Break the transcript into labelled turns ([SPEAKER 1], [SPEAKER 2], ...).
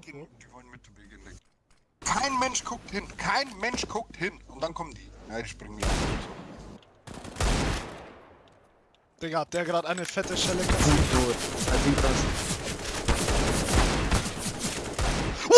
[SPEAKER 1] Die, gehen, die wollen mit beginnen. Kein Mensch guckt hin, kein Mensch guckt hin. Und dann kommen die. Ja, die springen wieder.
[SPEAKER 2] Digga, hat der gerade eine fette Schelle
[SPEAKER 3] Gut,